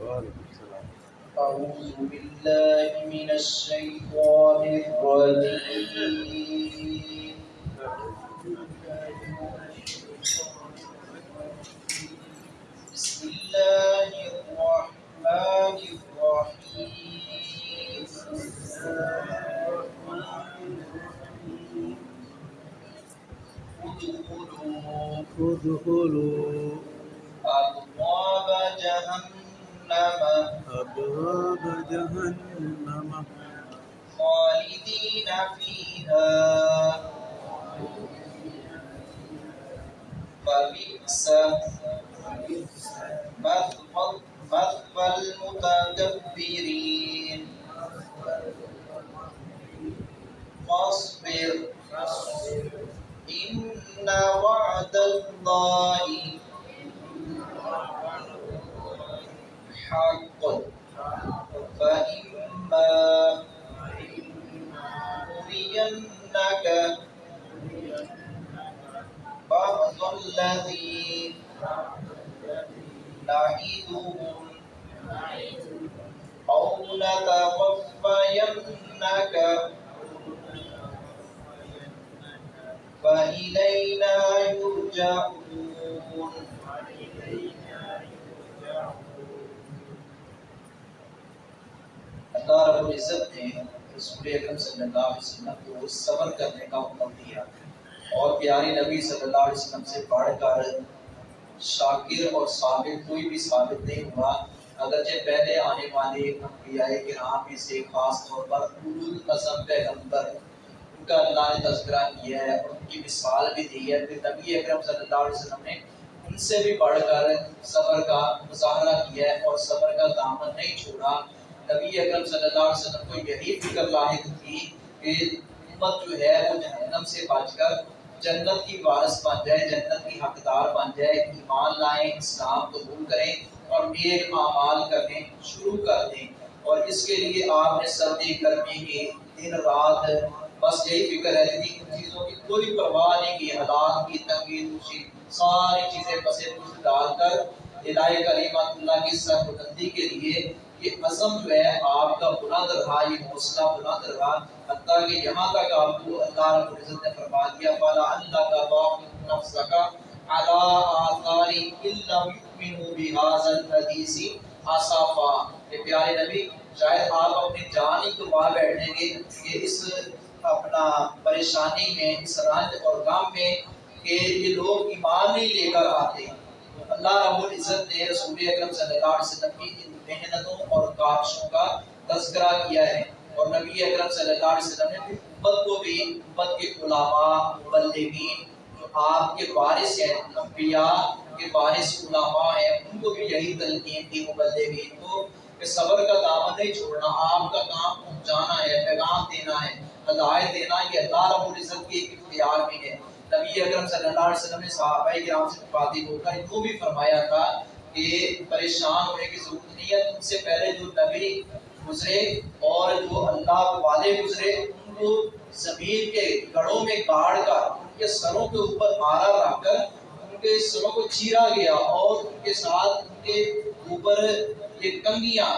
أعوذ بالله من الشيطان الرجيم. بسم الله الرحمن الرحيم. ادخلوا ادخلوا. أبواب جهنم. خالدين فيها. فبئس مثوى مثوى المتكبرين. نرينك بعض الذي نعدهم أو نتوفينك فإلينا يرجعون اللہ رب العزت نے رسول اکرم صلی اللہ علیہ وسلم کو صبر کرنے کا حکم دیا اور پیاری نبی صلی اللہ علیہ وسلم سے پڑھ کر شاکر اور ثابت کوئی بھی ثابت نہیں ہوا۔ اگرچہ پہلے آنے والے انبیاء کرام میں سے خاص طور پر اولو القسم پیغمبر ان کا اللہ نے تذکرہ کیا ہے اور ان کی مثال بھی دی ہے پھر نبی اکرم صلی اللہ علیہ وسلم نے ان سے بھی بڑھ کر صبر کا مظاہرہ کیا ہے اور صبر کا دامن نہیں چھوڑا۔ نبی اکرم صلی اللہ علیہ وسلم کو یہی فکر لاحق تھی کہ امت جو ہے وہ جہنم سے بچ کر جنت کی وارث بن جائے، جنت کی حقدار بن جائے، ایمان لائیں، اسلام قبول کریں اور نیک اعمال کرنے شروع کر دیں۔ اور اس کے لیے آپ نے سردی، گرمی کی دن، رات بس یہی فکر ہے کہ ان چیزوں کی کوئی پرواہ نہیں کی حالات کی تنگی، دوشی، ساری چیزیں پسے پوچھ ڈال کر الہی کریمت اللہ کی سر بلندی کے لیے یہ عزم جو ہے، آپ کا بلند رہا یہ حوصلہ بلند رہا حتیٰ کہ یہاں تک آپ کو اللہ رب العزت نے فرما دیا فلا اللہ کا باق نفس کا علا آثاری الا یؤمنوا بهذا الحدیث اصافا کہ پیارے نبی، شاید آپ اپنی جان ہی گوا بیٹھیں گے کہ اس اپنا پریشانی میں، اس رنج اور غم میں کہ یہ لوگ ایمان نہیں لے کر آتے۔ اللہ رب العزت نے رسول اکرم صلی اللہ علیہ وسلم کی ان محنتوں اور کاوشوں کا تذکرہ کیا ہے اور نبی اکرم صلی اللہ علیہ وسلم نے امت کو بھی، امت کے علماء مبلغین جو آپ کے وارث ہیں، انبیاء کے وارث علماء ہیں، ان کو بھی یہی تلقین دی مبلغین کو کہ صبر کا دامن نہیں چھوڑنا، آپ کا کام پہنچانا ہے، پیغام دینا ہے، ہدایت دینا یہ اللہ رب العزت کی ایک اختیار بھی ہے۔ نبی اکرم صلی اللہ علیہ وسلم نے صحابہ کرام سے مخاطب ہو کر ان کو بھی فرمایا تھا کہ پریشان ہونے کی ضرورت نہیں ہے، ان سے پہلے جو نبی گزرے اور جو اللہ والے گزرے، ان کو زمین کے گڑوں میں گاڑ کر، ان کے سروں کے اوپر مارا رکھ کر، ان کے سروں کو چیرا گیا اور ان کے ساتھ ان کے اوپر یہ کنگیاں،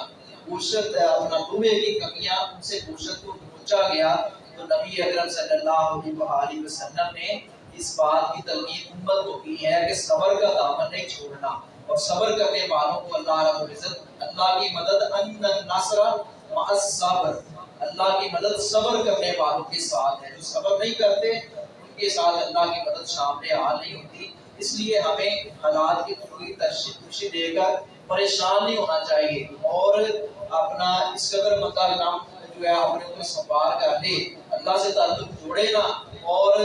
گوشت، اپنا لوہے کی کنگیاں، ان سے گوشت کو پہنچا گیا۔ تو نبی اکرم صلی اللہ علیہ وسلم نے اس بات کی تلقین امت کو کی ہے کہ صبر کا دامن نہیں چھوڑنا اور صبر کرنے والوں کو اللہ رب العزت اللہ کی مدد ان نصر مع الصبر۔ اللہ کی مدد صبر کرنے والوں کے ساتھ ہے۔ جو صبر نہیں کرتے، ان کے ساتھ اللہ کی مدد شامل حال نہیں ہوتی۔ اس لیے ہمیں حالات کی پوری تشریح دے کر پریشان نہیں ہونا چاہیے اور اپنا اس قدر مطلب کام جو ہے اپنے کو سنبھال کر لے اللہ سے تعلق جوڑے نا اور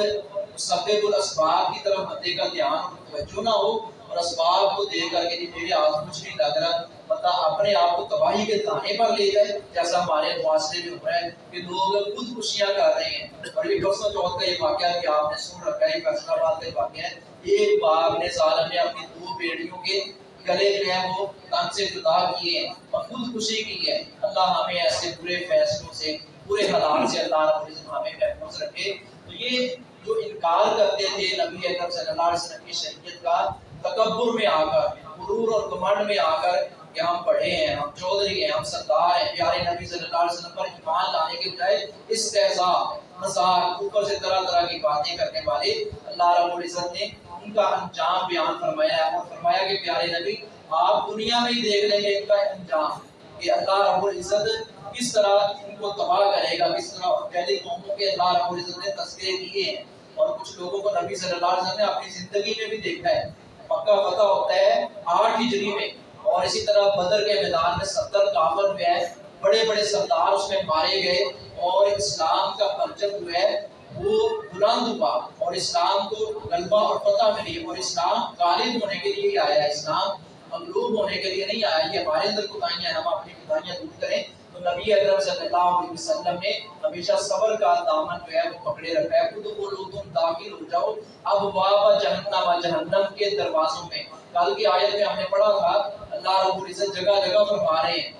سبب الاسباب کی طرف بندے کا دھیان توجہ نہ ہو اور اسباب کو دے کر کے میرے آج کچھ نہیں لگ رہا بندہ اپنے آپ کو تباہی کے دانے پر لے جائے، جیسا ہمارے معاشرے میں ہو رہا ہے کہ لوگ خود خوشیاں کر رہے ہیں۔ اور یہ برسوں چوتھ کا یہ واقعہ کہ آپ نے سن رکھا ہے فیصلہ آباد کا واقعہ ہے۔ ایک باغ نے سال نے اپنی دو بیٹیوں کے گلے جو ہے وہ تن سے جدا کیے ہیں اور خود خوشی کی ہے۔ اللہ ہمیں ایسے برے فیصلوں سے، برے حالات سے اللہ رب العزت ہمیں محفوظ رکھے۔ تو یہ جو انکار کرتے تھے نبی اکرم صلی اللہ علیہ وسلم کی شریعت کا، تکبر میں آ کر، غرور اور گمنڈ میں آ کر کہ ہم پڑھے ہیں، ہم چودھری ہیں، ہم سردار ہیں، پیارے نبی صلی اللہ علیہ وسلم پر ایمان لانے کے بجائے استحضاء مذاق اوپر سے طرح طرح کی باتیں کرنے والے اللہ رب العزت نے ان کا انجام بیان فرمایا ہے اور فرمایا کہ پیارے نبی، آپ دنیا میں ہی دیکھ لیں گے ان کا انجام کہ اللہ رب العزت کس طرح ان کو تباہ کرے گا، کس طرح پہلی قوموں کے اللہ رب العزت نے تذکرے کیے ہیں۔ اور کچھ لوگوں کو نبی صلی اللہ علیہ وسلم نے اپنی زندگی میں بھی دیکھا ہے۔ مکہ فتح ہوتا ہے، آٹھ ہجری میں۔ اور اسی طرح بدر کے میدان میں ستر کافر جو ہے بڑے بڑے سردار اس میں مارے گئے اور اسلام کا پرچم جو ہے، وہ بلند ہوا۔ اور اسلام کو غلبہ اور فتح ملی۔ اور اسلام غالب ہونے کے لیے ہی آیا۔ ہے اسلام مغلوب ہونے کے لیے نہیں آیا۔ یہ ہمارے اندر کوتاہیاں ہم اپنی کوتاہیاں دور کریں۔ تو نبی اکرم صلی اللہ علیہ وسلم نے ہمیشہ صبر کا دامن جو ہے وہ پکڑے رکھا ہے۔ خود کو لو تم داخل ہو جاؤ۔ اب باب جہنم جہنم کے دروازوں میں۔ کل کی آیت میں ہم نے پڑھا تھا، اللہ رب العزت جگہ جگہ فرما رہے ہیں۔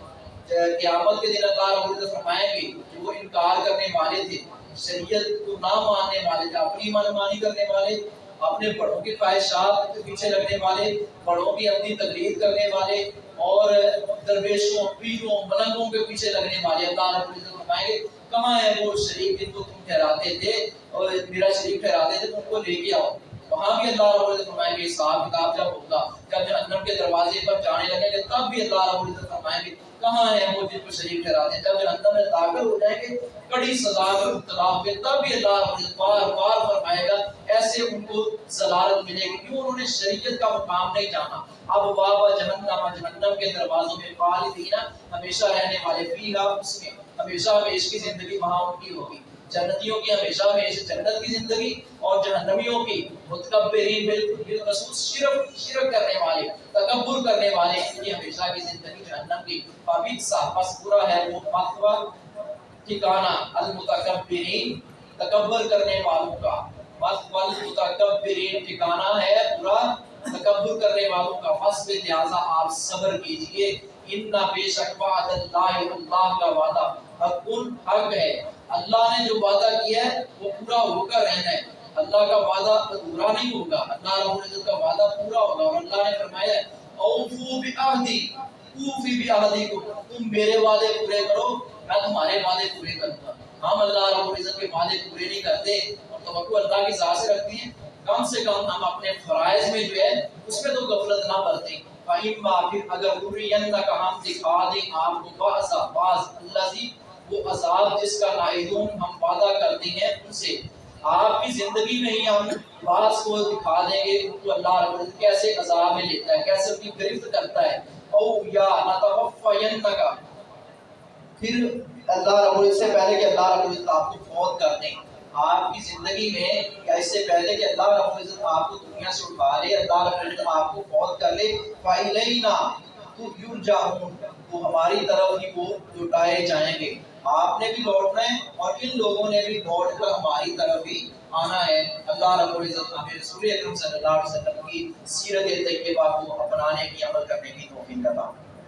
قیامت کے دن اللہ رب العزت فرمائیں گے کہ وہ انکار کرنے والے تھے، شریعت کو نہ ماننے والے تھے، اپنی من مانی کرنے والے۔ اپنے بڑوں کی خواہشات کے پیچھے لگنے والے، بڑوں کی اپنی تقلید کرنے والے اور درویشوں، پیروں، ملنگوں کے پیچھے لگنے والے اللہ رب العزت فرمائیں گے کہاں ہے وہ شریف جن کو تم ٹھہراتے تھے اور میرا شریف ٹھہراتے تھے، تم کو لے کے آؤ۔ وہاں بھی اللہ رب العزت فرمائیں گے حساب کتاب جب ہوگا، جب جہنم کے دروازے پر جانے لگیں گے، تب بھی اللہ رب العزت فرمائیں گے کہاں ہے وہ جن کو شریف ٹھہراتے دیں۔ جب جہنم میں داخل ہو جائیں گے کڑی سزا میں مبتلا ہوں گے تب بھی اللہ رب بار بار فرمائے گا، ایسے ان کو ضلالت ملے گی۔ کیوں انہوں نے شریعت کا مقام نہیں جانا؟ اب بابا جہنم جہنم کے دروازوں میں خالدین ہمیشہ رہنے والے فیہا اس میں ہمیشہ ہمیش کی زندگی وہاں ان کی ہوگی۔ جنتیوں کی، ہمیشہ ہمیشہ جنت کی زندگی اور جہنمیوں کی متکبرین بالخصوص شرک شرک کرنے والے، تکبر کرنے والے ان کی ہمیشہ کی زندگی جہنم کی۔ فابید سا پس ہے وہ مقوہ ٹھکانہ، المتکبرین، تکبر کرنے والوں کا۔ مقوہ المتکبرین ٹھکانہ ہے پورا، تکبر کرنے والوں کا۔ فصل لہذا آپ صبر کیجیے۔ اننا بے شک وعد اللہ اللہ کا وعدہ۔ حق حق ہے۔ اللہ نے جو وعدہ کیا ہے، وہ پورا ہو کر رہنا ہے۔ اللہ کا وعدہ ادھورا نہیں ہوگا۔ اللہ رب العزت کا وعدہ پورا ہوگا۔ اور اللہ نے فرمایا اوفو بعہدی، اوفی بعہدی کو تم میرے وعدے پورے کرو، میں تمہارے وعدے پورے کروں گا۔ ہم اللہ رب العزت کے وعدے پورے نہیں کرتے اور توقع اللہ کی ذات سے رکھتے ہیں۔ کم سے کم ہم اپنے فرائض میں جو ہے، اس میں تو غفلت نہ برتیں۔ فَإِمَّا پھر اگر اُرِيَنَّكَ ہم دکھا دیں آپ کو۔ بعض بعض اللہ سی وہ عذاب جس کا نائدون ہم وعدہ کرتے ہیں ان سے۔ آپ کی زندگی میں ہی ہم بعض کو دکھا دیں گے ان کو اللہ رب العزت کیسے عذاب میں لیتا ہے، کیسے ان کی گرفت کرتا ہے۔ او یا نتوفینکا پھر اللہ رب العزت سے پہلے کہ اللہ رب العزت آپ کو فوت کر دیں۔ آپ کی زندگی میں یا اس سے پہلے کہ اللہ رب العزت آپ کو دنیا سے اٹھا لے، اللہ رب العزت آپ کو فوت کر لے۔ فَإِلَيْنَا تو یرجعون تو ہماری طرف ہی وہ لٹائے جائیں گے۔ آپ نے بھی لوٹنا ہے اور ان لوگوں نے بھی لوٹ کر ہماری طرف بھی آنا ہے۔ اللہ رب العزت ہمیں رسول اکرم صلی اللہ علیہ وسلم کی سیرت طیبہ کو اپنانے کی عمل کرنے کی توفیق عطا